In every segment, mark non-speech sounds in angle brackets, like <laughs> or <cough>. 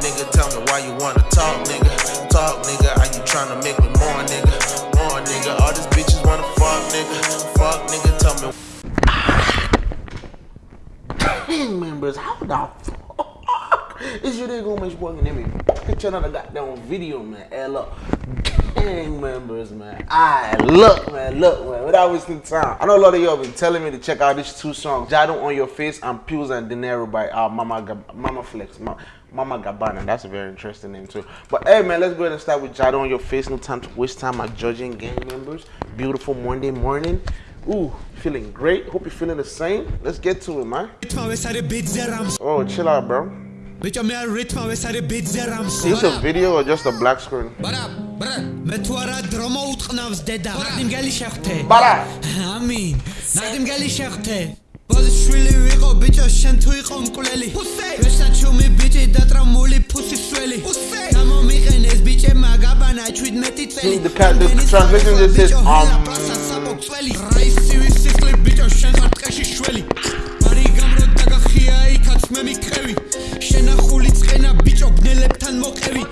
nigga. Tell me why you wanna talk, nigga. Talk, nigga. Are you trying to make me more, nigga? More, nigga. All these bitches wanna fuck, nigga. Fuck, nigga. Tell me. gang members, how the fuck is your nigga gonna make working in me? Picture another goddamn video, man. Hey, look gang members, man. I look, man, look, man. Without wasting time, I know a lot of y'all been telling me to check out these two songs, "Jado on Your Face" and "Pills and Dinero" by uh, Mama Gab Mama Flex. Ma Mama Gabbana, that's a very interesting name too. But hey man, let's go ahead and start with Jado on your face. No time to waste time at judging gang members. Beautiful Monday morning. Ooh, feeling great. Hope you're feeling the same. Let's get to it, man. Oh, chill out, bro. Is this a video or just a black screen? ბარა ბრა. მე თუ არა დრო მოუტყნავს დედა. ნადი მგელი შეხვთე Bara. ამინ. ნადი მგელი შეხვთე ბოზის შვილი ვიყო ბიჭო შენ თუ იყო მკვლელი. ვესაჩუმი ბიჭი დატრამული ფუსის სველი გამომიყენეს ბიჭე მაგაბანა 17 წელი. Translation just says, um, რაისივი სიკლი ბიჭო შენ ხარ ტყეში შველი მარი გამრო დაგახია იქაც მე მიკრევი შენახული წყენა ბიჭო ბნელებთან მოყევი.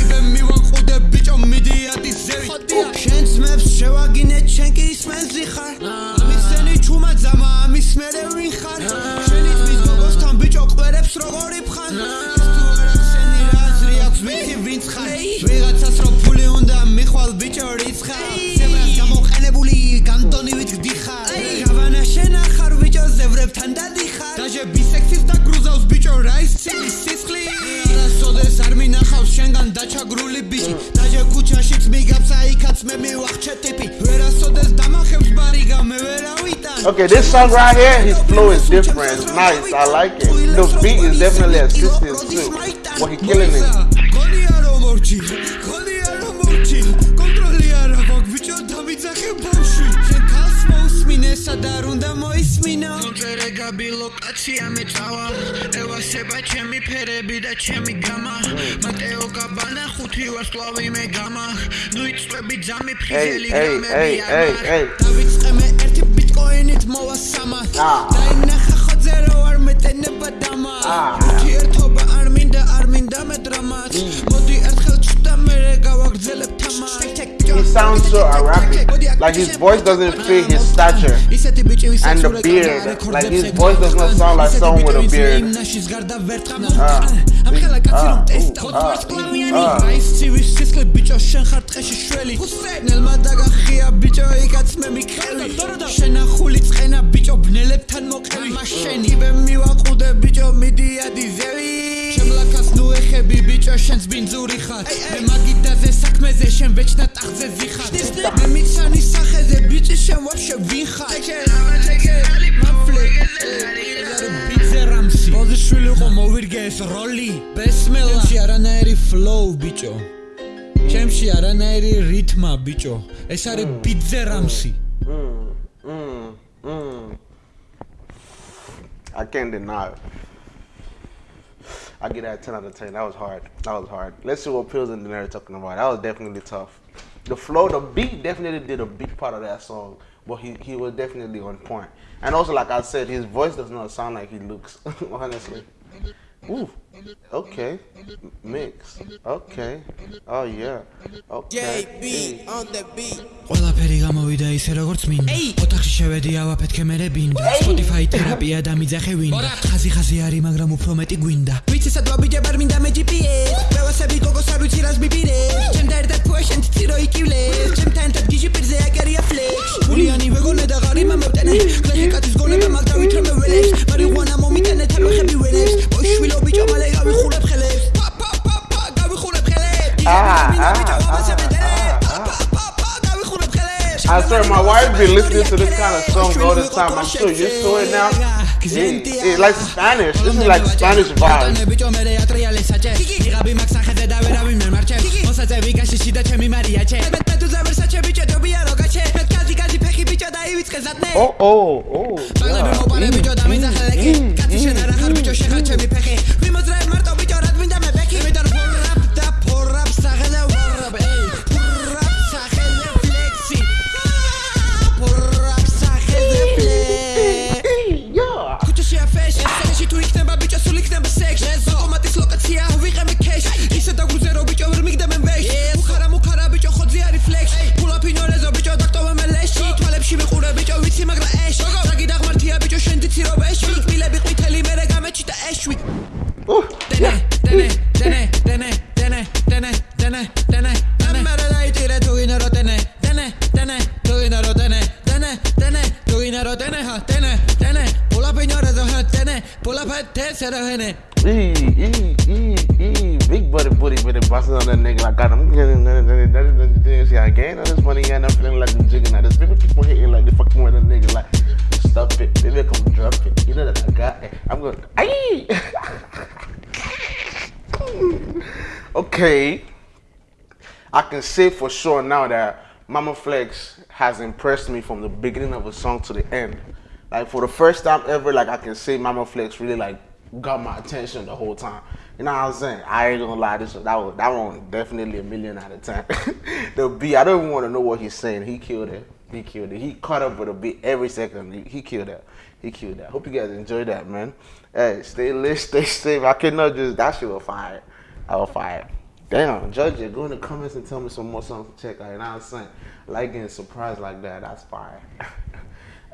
იბე მივანყუდე კომედიატის ზევით შენს მეფს შევაგინეთ შენ კი ისმენს ზიხარ მიცენი ჩუმა ძამა ამის მერე Okay, this song right here, his flow is different. It's nice. I like it. The beat is definitely assisting too. But he killing it. სადარ უნდა მოისმინო? კონტროლე გაბი ლოკაცია მე წავა. ევასება ჩემი ფერები და ჩემი გამა. მატეო გაბანა ხუთი ვარსკვლავი მე გამა. ნუ იწვევი ძამი ფხიზელი hey, hey, hey, hey. დავიწყე მე ერთი ბიტკოინით მოვა სამა დაინახა ხოძე რო არ მეტენება დამა ერთობა არ მინდა არ მინდა მე დრამაც. მოდი sounds so Arabic. Like his voice doesn't fit his stature and the beard. Like his voice does not sound like someone with a beard. Uh, uh, uh, uh. ბიჭო შენს ბინძური ხარ მე მაგიდაზე საქმეზე შენ ვეჩნა ტახტზე ზიხარ მე მიცანი სახეზე ბიჭი შენ ვაფშე ვინ ხარ მაფლე ბიძე რამსი ბოზიშვილი ყო მოვირგე ეს როლი ბესმელში არანაირი ფლოუ ბიჭო ჩემში არანაირი რითმა ბიჭო ეს არის ბიძე რამსი. I can't deny it. I get that 10 out of 10. That was hard. That was hard. Let's see what Pills and Dinero talking about. That was definitely tough. The flow, the beat definitely did a big part of that song, but he, he was definitely on point. And also, like I said, his voice does not sound like he looks, <laughs> honestly. Ooh, okay. Mix. Okay. Oh, yeah. Okay. JB on the beat. ყველაფერი გამოვიდა ისე როგორც მინდა ოთახში შევედი ავაფეთქე მერე ბინდა Spotify თერაპია და მიძახე ვინდა ხაზი ხაზი არის მაგრამ უფრო მეტი გვინდა ვიცი სადღა ბიჭე ბარ მინდა მე GPS მევასები გოგოს არ ვიცი რას მიპირე ჩემ და ერთად ფუაშენ ცირო იკივლე ჩემთან ერთად გიჟი პირზე აკერია ფლექს I swear, my wife be listening to this kind of song all the time. I'm so used to it now. It, it like Spanish. This is like Spanish vibes. ვიგაში შიდა ჩემი მარია ჩე მე მე Oh, big butted booty with it bosses on that nigga. I got him. See, I gained all this money and I'm feeling like I'm jigging. I just people keep on hitting like they fucking with a nigga. Like, stop it. Maybe I come drop it. You know that I got it. I'm going, aye! <laughs> okay. I can say for sure now that Mama Flex has impressed me from the beginning of a song to the end. Like for the first time ever, like I can say Mama Flex really like got my attention the whole time. You know what I'm saying? I ain't gonna lie, this that was that one definitely a million out of ten. <laughs> the beat, I don't even want to know what he's saying. He killed it. He killed it. He caught up with a beat every second. He, he killed that. He killed that. Hope you guys enjoyed that, man. Hey, stay lit, <laughs> stay safe. I cannot just that shit was fire. I was fire. Damn, judge it. Go in the comments and tell me some more songs to check out. Know what I'm saying? Like getting surprised like that, that's fire. <laughs>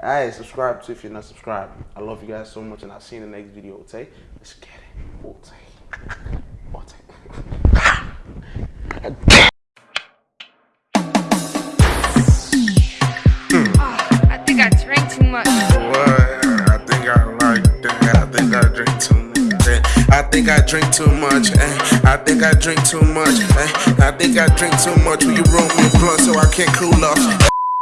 Hey, subscribe too if you're not subscribed. I love you guys so much, and I'll see you in the next video. Okay, let's get it. <laughs> think I drink too much. eh. I think I drink too much. eh. I think I drink too much. Will you roll me a blunt so I can't cool off?